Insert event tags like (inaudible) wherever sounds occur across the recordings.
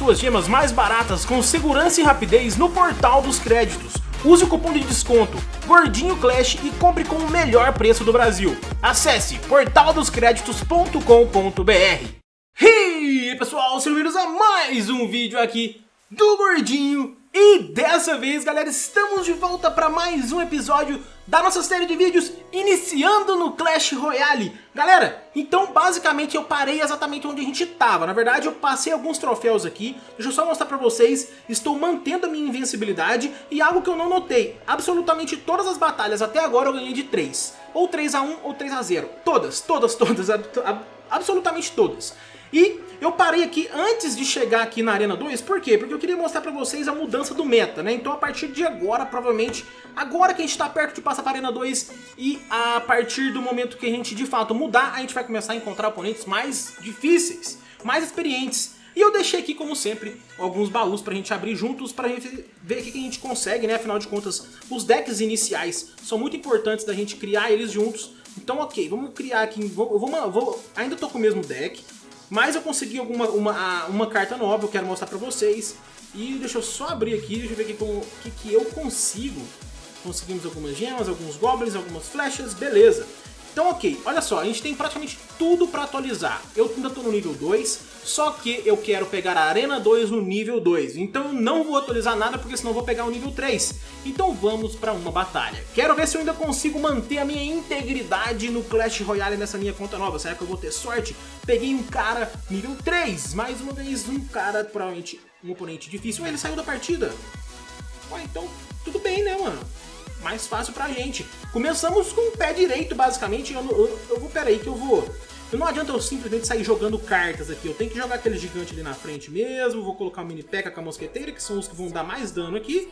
suas gemas mais baratas com segurança e rapidez no portal dos créditos. Use o cupom de desconto Gordinho Clash e compre com o melhor preço do Brasil. Acesse portaldoscreditos.com.br E aí pessoal, sejam bem-vindos a mais um vídeo aqui do Gordinho e dessa vez, galera, estamos de volta para mais um episódio da nossa série de vídeos iniciando no Clash Royale. Galera, então basicamente eu parei exatamente onde a gente estava. Na verdade, eu passei alguns troféus aqui. Deixa eu só mostrar para vocês. Estou mantendo a minha invencibilidade e algo que eu não notei. Absolutamente todas as batalhas até agora eu ganhei de 3. Ou 3 a 1 ou 3 a 0. Todas, todas, (laughs) todas, absolutamente todas. E eu parei aqui antes de chegar aqui na Arena 2, por quê? Porque eu queria mostrar pra vocês a mudança do meta, né? Então a partir de agora, provavelmente, agora que a gente tá perto de passar pra Arena 2 e a partir do momento que a gente de fato mudar, a gente vai começar a encontrar oponentes mais difíceis, mais experientes. E eu deixei aqui, como sempre, alguns baús pra gente abrir juntos, pra gente ver o que a gente consegue, né? Afinal de contas, os decks iniciais são muito importantes da gente criar eles juntos. Então, ok, vamos criar aqui, vou, vou, vou, ainda tô com o mesmo deck, mas eu consegui alguma, uma, uma carta nova, eu quero mostrar pra vocês. E deixa eu só abrir aqui, deixa eu ver o que, que eu consigo. Conseguimos algumas gemas, alguns goblins, algumas flechas, beleza. Então ok, olha só, a gente tem praticamente tudo para atualizar. Eu ainda estou no nível 2, só que eu quero pegar a Arena 2 no nível 2. Então eu não vou atualizar nada, porque senão eu vou pegar o nível 3. Então vamos para uma batalha. Quero ver se eu ainda consigo manter a minha integridade no Clash Royale nessa minha conta nova. Será que eu vou ter sorte? Peguei um cara nível 3, mais uma vez um cara, provavelmente um oponente difícil. Ué, ele saiu da partida. Ué, então tudo bem, né, mano? mais fácil pra gente. Começamos com o pé direito, basicamente. Eu, eu, eu vou, peraí, que eu vou... Não adianta eu simplesmente sair jogando cartas aqui. Eu tenho que jogar aquele gigante ali na frente mesmo. Vou colocar o mini P.E.K.K.A com a mosqueteira, que são os que vão dar mais dano aqui.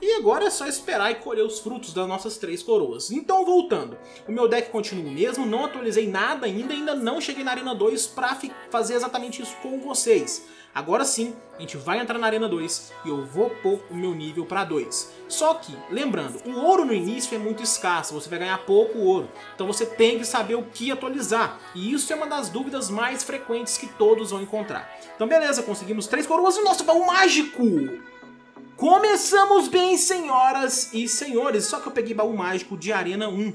E agora é só esperar e colher os frutos das nossas três coroas. Então, voltando. O meu deck continua o mesmo, não atualizei nada ainda, ainda não cheguei na Arena 2 para fazer exatamente isso com vocês. Agora sim, a gente vai entrar na Arena 2 e eu vou pôr o meu nível para 2. Só que, lembrando, o ouro no início é muito escasso, você vai ganhar pouco ouro. Então você tem que saber o que atualizar. E isso é uma das dúvidas mais frequentes que todos vão encontrar. Então beleza, conseguimos três coroas e o nosso baú mágico! Começamos bem, senhoras e senhores. Só que eu peguei baú mágico de Arena 1.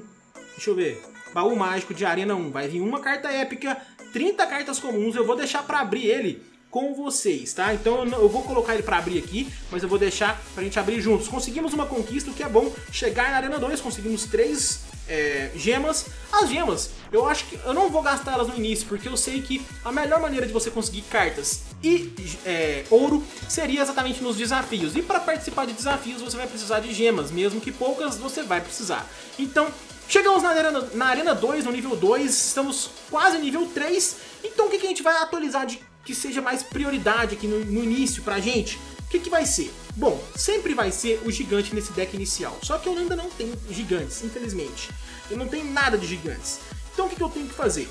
Deixa eu ver. Baú mágico de Arena 1. Vai vir uma carta épica, 30 cartas comuns. Eu vou deixar para abrir ele com vocês, tá? Então eu vou colocar ele para abrir aqui, mas eu vou deixar pra gente abrir juntos. Conseguimos uma conquista, o que é bom chegar na Arena 2, conseguimos três é, gemas. As gemas, eu acho que eu não vou gastar elas no início, porque eu sei que a melhor maneira de você conseguir cartas e é, ouro seria exatamente nos desafios. E para participar de desafios você vai precisar de gemas, mesmo que poucas você vai precisar. Então, chegamos na Arena, na arena 2, no nível 2, estamos quase nível 3. Então o que, que a gente vai atualizar de que seja mais prioridade aqui no, no início pra gente, o que, que vai ser? Bom, sempre vai ser o gigante nesse deck inicial, só que eu ainda não tenho gigantes, infelizmente. Eu não tenho nada de gigantes. Então o que, que eu tenho que fazer?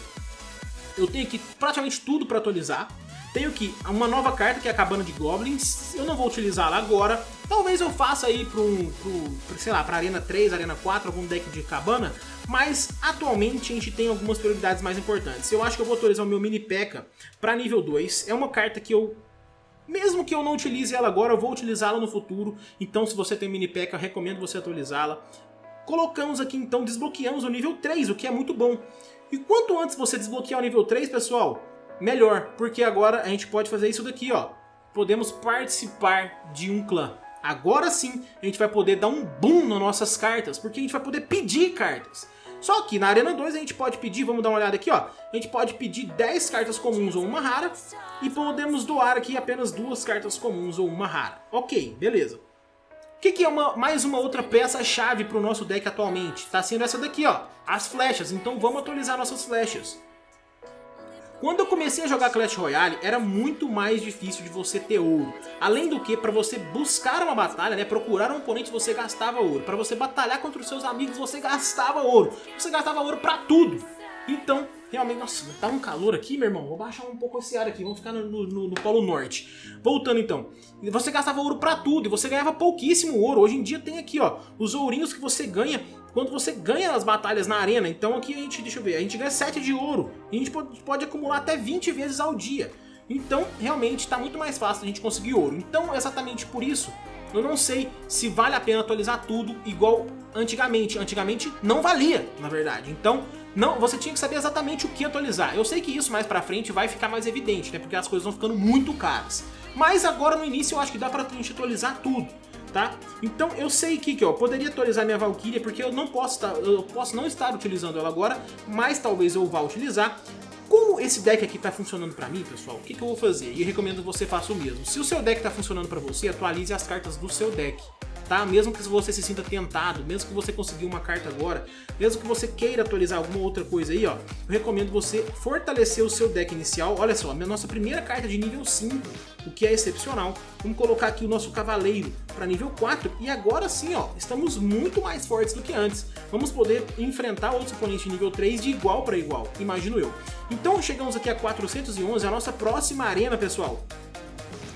Eu tenho aqui praticamente tudo para atualizar. Tenho aqui uma nova carta que é a Cabana de Goblins. Eu não vou utilizá-la agora. Talvez eu faça aí para um, pro, sei lá, para Arena 3, Arena 4, algum deck de Cabana. Mas atualmente a gente tem algumas prioridades mais importantes. Eu acho que eu vou atualizar o meu Mini P.E.K.K.A para nível 2. É uma carta que eu mesmo que eu não utilize ela agora, eu vou utilizá-la no futuro. Então se você tem Mini P.E.K.K.A, recomendo você atualizá-la. Colocamos aqui então, desbloqueamos o nível 3, o que é muito bom. E quanto antes você desbloquear o nível 3, pessoal, melhor, porque agora a gente pode fazer isso daqui, ó. Podemos participar de um clã. Agora sim a gente vai poder dar um boom nas nossas cartas, porque a gente vai poder pedir cartas. Só que na Arena 2 a gente pode pedir, vamos dar uma olhada aqui, ó. A gente pode pedir 10 cartas comuns ou uma rara, e podemos doar aqui apenas duas cartas comuns ou uma rara. Ok, beleza. O que, que, é uma, mais uma outra peça-chave para o nosso deck atualmente? Está sendo essa daqui, ó, as flechas. Então vamos atualizar nossas flechas. Quando eu comecei a jogar Clash Royale, era muito mais difícil de você ter ouro. Além do que, para você buscar uma batalha, né, procurar um oponente, você gastava ouro. Para você batalhar contra os seus amigos, você gastava ouro. Você gastava ouro para tudo. Então, realmente, nossa, tá um calor aqui, meu irmão. Vou baixar um pouco esse ar aqui, vamos ficar no, no, no Polo Norte. Voltando então, você gastava ouro pra tudo e você ganhava pouquíssimo ouro. Hoje em dia tem aqui, ó, os ourinhos que você ganha quando você ganha as batalhas na arena. Então aqui a gente, deixa eu ver, a gente ganha 7 de ouro. E a gente pode, pode acumular até 20 vezes ao dia. Então, realmente, está muito mais fácil a gente conseguir ouro. Então, exatamente por isso, eu não sei se vale a pena atualizar tudo igual antigamente. Antigamente não valia, na verdade. Então, não, você tinha que saber exatamente o que atualizar. Eu sei que isso mais pra frente vai ficar mais evidente, né? Porque as coisas vão ficando muito caras. Mas agora no início eu acho que dá pra gente atualizar tudo. Tá? Então eu sei que, que ó, poderia atualizar minha Valkyria porque eu não posso estar, eu posso não estar utilizando ela agora, mas talvez eu vá utilizar. Como esse deck aqui está funcionando para mim, pessoal, o que, que eu vou fazer? E recomendo que você faça o mesmo. Se o seu deck está funcionando para você, atualize as cartas do seu deck tá? Mesmo que você se sinta tentado, mesmo que você conseguiu uma carta agora, mesmo que você queira atualizar alguma outra coisa aí, ó, eu recomendo você fortalecer o seu deck inicial. Olha só, a nossa primeira carta de nível 5, o que é excepcional. Vamos colocar aqui o nosso cavaleiro para nível 4 e agora sim, ó, estamos muito mais fortes do que antes. Vamos poder enfrentar outros oponentes de nível 3 de igual para igual, imagino eu. Então chegamos aqui a 411, a nossa próxima arena, pessoal,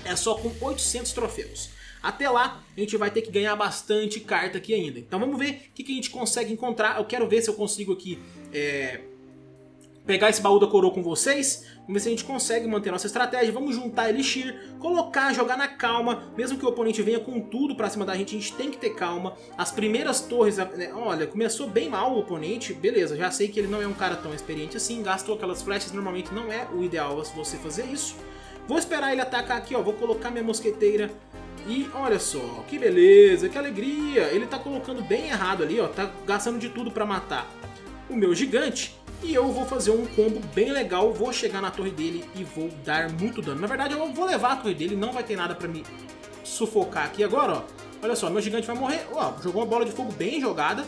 é só com 800 troféus. Até lá, a gente vai ter que ganhar bastante carta aqui ainda. Então vamos ver o que, que a gente consegue encontrar. Eu quero ver se eu consigo aqui é, pegar esse baú da coroa com vocês. Vamos ver se a gente consegue manter nossa estratégia. Vamos juntar Elixir, colocar, jogar na calma. Mesmo que o oponente venha com tudo pra cima da gente, a gente tem que ter calma. As primeiras torres... Né, olha, começou bem mal o oponente. Beleza, já sei que ele não é um cara tão experiente assim. Gastou aquelas flechas, normalmente não é o ideal você fazer isso. Vou esperar ele atacar aqui, ó. Vou colocar minha mosqueteira e olha só, que beleza, que alegria. Ele tá colocando bem errado ali, ó. Tá gastando de tudo pra matar o meu gigante. E eu vou fazer um combo bem legal, vou chegar na torre dele e vou dar muito dano. Na verdade, eu vou levar a torre dele, não vai ter nada pra me sufocar aqui agora, ó. Olha só, meu gigante vai morrer. Ó, jogou uma bola de fogo bem jogada,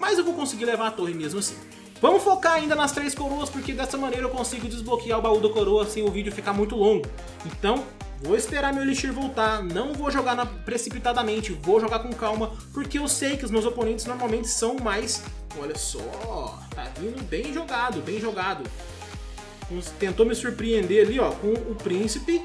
mas eu vou conseguir levar a torre mesmo assim. Vamos focar ainda nas três coroas, porque dessa maneira eu consigo desbloquear o baú da coroa sem o vídeo ficar muito longo. Então, Vou esperar meu Elixir voltar, não vou jogar na, precipitadamente, vou jogar com calma, porque eu sei que os meus oponentes normalmente são mais... Olha só, tá vindo bem jogado, bem jogado. Tentou me surpreender ali, ó, com o príncipe,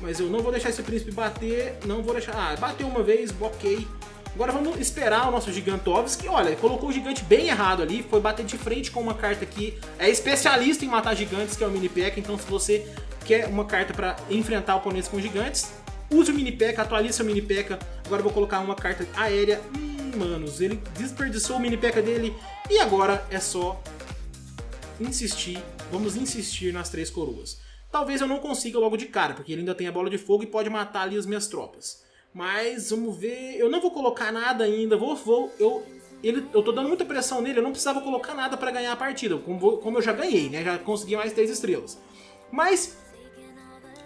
mas eu não vou deixar esse príncipe bater, não vou deixar... Ah, bateu uma vez, ok. Agora vamos esperar o nosso Gigantovski. Olha, colocou o gigante bem errado ali, foi bater de frente com uma carta que é especialista em matar gigantes, que é o Mini Pack, então se você quer uma carta para enfrentar oponentes com gigantes, use o Mini P.E.K.K.A, atualize seu Mini P.E.K.K.A. Agora vou colocar uma carta aérea. Hum, manos, ele desperdiçou o Mini P.E.K.K.A dele. E agora é só insistir, vamos insistir nas três coroas. Talvez eu não consiga logo de cara, porque ele ainda tem a bola de fogo e pode matar ali as minhas tropas. Mas vamos ver, eu não vou colocar nada ainda, vou, vou eu, ele, eu tô dando muita pressão nele, eu não precisava colocar nada para ganhar a partida, como, como eu já ganhei, né, já consegui mais três estrelas. Mas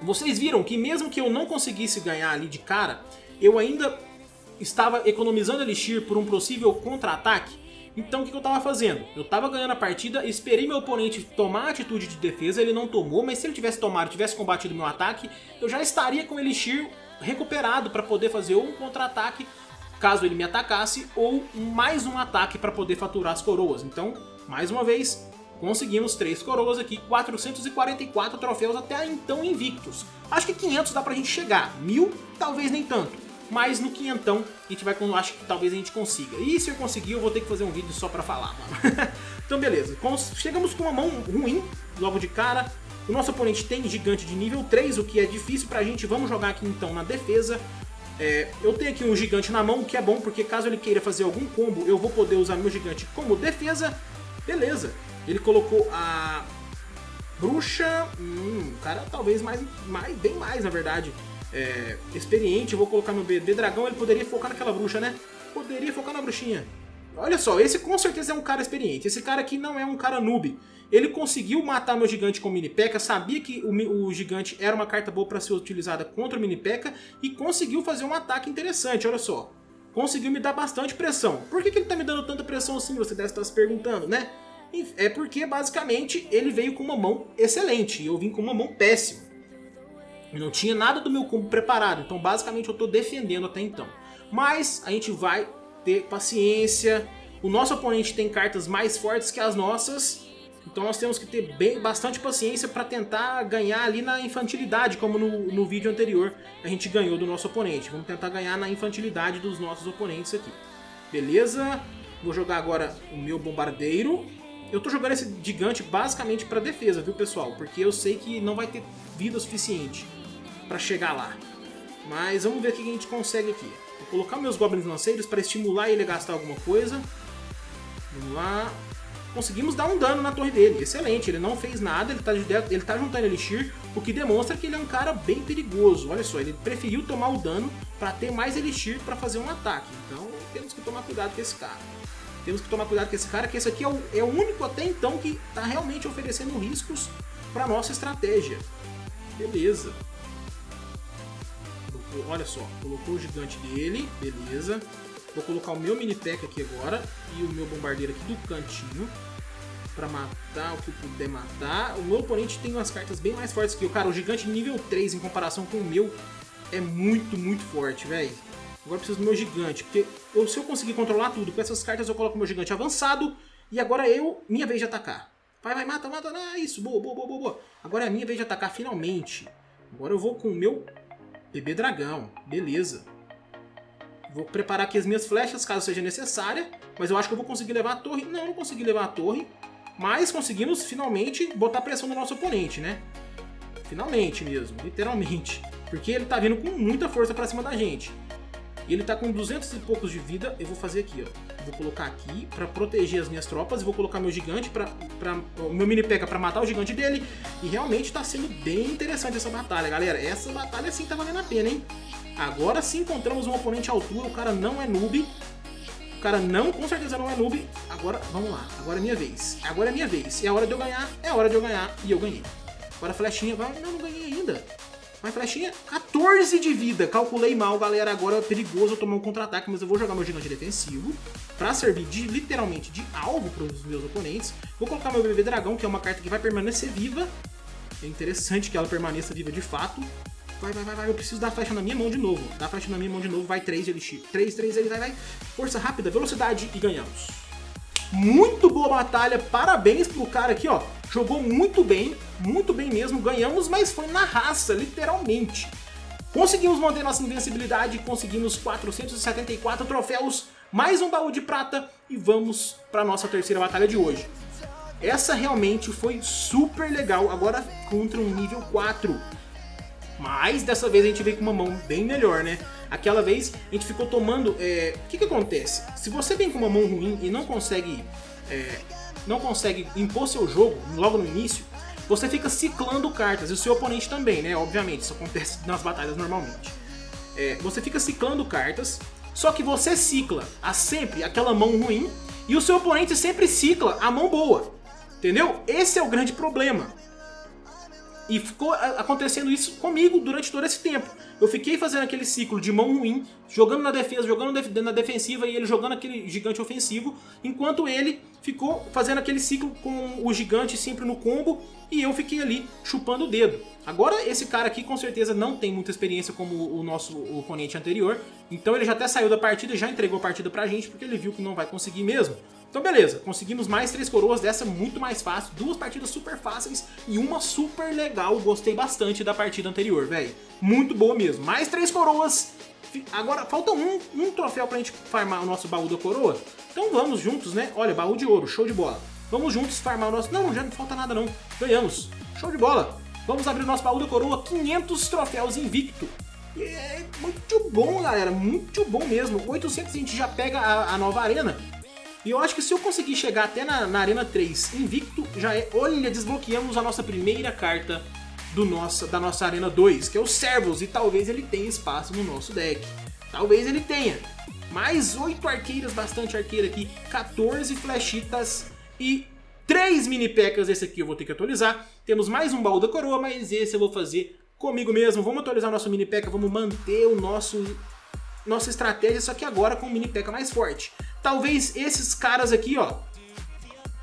vocês viram que mesmo que eu não conseguisse ganhar ali de cara, eu ainda estava economizando Elixir por um possível contra-ataque. Então o que eu estava fazendo? Eu estava ganhando a partida, esperei meu oponente tomar a atitude de defesa, ele não tomou, mas se ele tivesse tomado, tivesse combatido meu ataque, eu já estaria com Elixir recuperado para poder fazer ou um contra-ataque, caso ele me atacasse, ou mais um ataque para poder faturar as coroas. Então, mais uma vez, Conseguimos três coroas aqui, 444 troféus até então invictos. Acho que 500 dá pra gente chegar, mil talvez nem tanto. Mas no quinhentão a gente vai, acho que talvez a gente consiga. E se eu conseguir eu vou ter que fazer um vídeo só pra falar, mano. (laughs) então beleza, chegamos com uma mão ruim logo de cara. O nosso oponente tem gigante de nível 3, o que é difícil pra gente. Vamos jogar aqui então na defesa. É, eu tenho aqui um gigante na mão, o que é bom, porque caso ele queira fazer algum combo, eu vou poder usar meu gigante como defesa. Beleza. Ele colocou a bruxa, hum, cara talvez mais, mais, bem mais na verdade, é, experiente. Vou colocar no B, B dragão, ele poderia focar naquela bruxa, né? Poderia focar na bruxinha. Olha só, esse com certeza é um cara experiente. Esse cara aqui não é um cara noob. Ele conseguiu matar meu gigante com o Mini P.E.K.K.A, sabia que o, o gigante era uma carta boa para ser utilizada contra o Mini P.E.K.K.A e conseguiu fazer um ataque interessante, olha só. Conseguiu me dar bastante pressão. Por que, que ele tá me dando tanta pressão assim, você deve estar se perguntando, né? É porque, basicamente, ele veio com uma mão excelente e eu vim com uma mão péssima. Não tinha nada do meu combo preparado, então basicamente eu estou defendendo até então. Mas a gente vai ter paciência. O nosso oponente tem cartas mais fortes que as nossas, então nós temos que ter bem, bastante paciência para tentar ganhar ali na infantilidade, como no, no vídeo anterior a gente ganhou do nosso oponente. Vamos tentar ganhar na infantilidade dos nossos oponentes aqui. Beleza? Vou jogar agora o meu bombardeiro Eu tô jogando esse gigante basicamente pra defesa, viu, pessoal? Porque eu sei que não vai ter vida suficiente pra chegar lá. Mas vamos ver o que a gente consegue aqui. Vou colocar meus Goblins Lanceiros para estimular ele a gastar alguma coisa. Vamos lá. Conseguimos dar um dano na torre dele. Excelente, ele não fez nada, ele tá, ele tá juntando Elixir, o que demonstra que ele é um cara bem perigoso. Olha só, ele preferiu tomar o dano para ter mais Elixir para fazer um ataque. Então temos que tomar cuidado com esse cara. Temos que tomar cuidado com esse cara, que esse aqui é o, é o único até então que está realmente oferecendo riscos para nossa estratégia. Beleza. Olha só, colocou o gigante dele, beleza. Vou colocar o meu mini pack aqui agora e o meu bombardeiro aqui do cantinho para matar o que puder matar. O meu oponente tem umas cartas bem mais fortes que eu. Cara, o gigante nível 3 em comparação com o meu é muito, muito forte, velho. Agora eu preciso do meu gigante, porque eu, se eu conseguir controlar tudo com essas cartas, eu coloco meu gigante avançado e agora eu, minha vez de atacar. Vai, vai, mata, mata, ah, isso, boa, boa, boa, boa. Agora é minha vez de atacar finalmente. Agora eu vou com o meu bebê dragão, beleza. Vou preparar aqui as minhas flechas, caso seja necessária. Mas eu acho que eu vou conseguir levar a torre. Não, não consegui levar a torre. Mas conseguimos, finalmente, botar pressão no nosso oponente, né? Finalmente mesmo, literalmente. Porque ele tá vindo com muita força pra cima da gente. Ele tá com 200 e poucos de vida. Eu vou fazer aqui, ó. Vou colocar aqui pra proteger as minhas tropas. E vou colocar meu gigante, pra, pra, o meu mini P.E.K.K.A. pra matar o gigante dele. E realmente tá sendo bem interessante essa batalha, galera. Essa batalha sim tá valendo a pena, hein? Agora sim encontramos um oponente à altura, o cara não é noob. O cara não, com certeza não é noob. Agora, vamos lá, agora é minha vez. Agora é minha vez. É a hora de eu ganhar, é a hora de eu ganhar. E eu ganhei. Agora a flechinha, vai, não, não ganhei ainda. Mas flechinha, 14 de vida. Calculei mal, galera. Agora é perigoso eu tomar um contra-ataque, mas eu vou jogar meu gigante defensivo pra servir de, literalmente de alvo para os meus oponentes. Vou colocar meu bebê dragão, que é uma carta que vai permanecer viva. É interessante que ela permaneça viva de fato. Vai, vai, vai, vai. Eu preciso dar flecha na minha mão de novo. Dá flecha na minha mão de novo. Vai 3 de elixir. 3, 3, ele vai, vai. Força rápida, velocidade e ganhamos. Muito boa batalha. Parabéns pro cara aqui, ó. Jogou muito bem. Muito bem mesmo. Ganhamos, mas foi na raça, literalmente. Conseguimos manter nossa invencibilidade. Conseguimos 474 troféus. Mais um baú de prata. E vamos pra nossa terceira batalha de hoje. Essa realmente foi super legal. Agora contra um nível 4. Mas dessa vez a gente veio com uma mão bem melhor, né? Aquela vez a gente ficou tomando... É... O que que acontece? Se você vem com uma mão ruim e não consegue... É... Não consegue impor seu jogo logo no início, você fica ciclando cartas, e o seu oponente também, né? Obviamente, isso acontece nas batalhas normalmente. É... Você fica ciclando cartas, só que você cicla a sempre aquela mão ruim, e o seu oponente sempre cicla a mão boa. Entendeu? Esse é o grande problema. E ficou acontecendo isso comigo durante todo esse tempo. Eu fiquei fazendo aquele ciclo de mão ruim, jogando na defesa, jogando na defensiva e ele jogando aquele gigante ofensivo, enquanto ele ficou fazendo aquele ciclo com o gigante sempre no combo e eu fiquei ali chupando o dedo. Agora esse cara aqui com certeza não tem muita experiência como o nosso oponente anterior, então ele já até saiu da partida, já entregou a partida pra gente porque ele viu que não vai conseguir mesmo. Então beleza, conseguimos mais três coroas dessa muito mais fácil, duas partidas super fáceis e uma super legal, gostei bastante da partida anterior, velho. Muito boa mesmo, mais três coroas, agora falta um, um troféu pra gente farmar o nosso baú da coroa, então vamos juntos, né? Olha, baú de ouro, show de bola. Vamos juntos farmar o nosso... Não, já não falta nada não, ganhamos, show de bola. Vamos abrir o nosso baú da coroa, 500 troféus invicto. É muito bom, galera, muito bom mesmo. 800 a gente já pega a, a nova arena. E eu acho que se eu conseguir chegar até na, na Arena 3 invicto, já é... Olha, desbloqueamos a nossa primeira carta do nossa, da nossa Arena 2, que é o Servos, e talvez ele tenha espaço no nosso deck. Talvez ele tenha. Mais 8 arqueiras, bastante arqueira aqui, 14 flechitas e 3 mini pecas, esse aqui eu vou ter que atualizar. Temos mais um baú da coroa, mas esse eu vou fazer comigo mesmo. Vamos atualizar nosso mini peca, vamos manter o nosso nossa estratégia, só que agora com o mini peca mais forte. Talvez esses caras aqui, ó,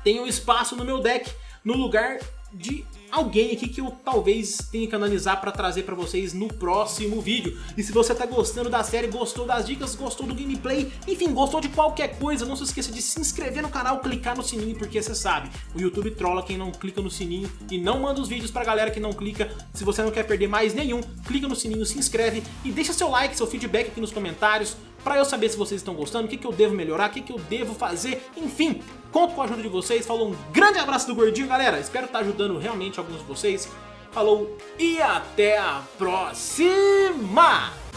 tenham espaço no meu deck no lugar de alguém aqui que eu talvez tenha que analisar para trazer para vocês no próximo vídeo. E se você tá gostando da série, gostou das dicas, gostou do gameplay, enfim, gostou de qualquer coisa, não se esqueça de se inscrever no canal, clicar no sininho, porque você sabe, o YouTube trola quem não clica no sininho e não manda os vídeos pra galera que não clica. Se você não quer perder mais nenhum, clica no sininho, se inscreve e deixa seu like, seu feedback aqui nos comentários, pra eu saber se vocês estão gostando, o que, que eu devo melhorar, o que, que eu devo fazer, enfim, conto com a ajuda de vocês. Falou, um grande abraço do Gordinho, galera. Espero estar ajudando realmente alguns de vocês. Falou e até a próxima!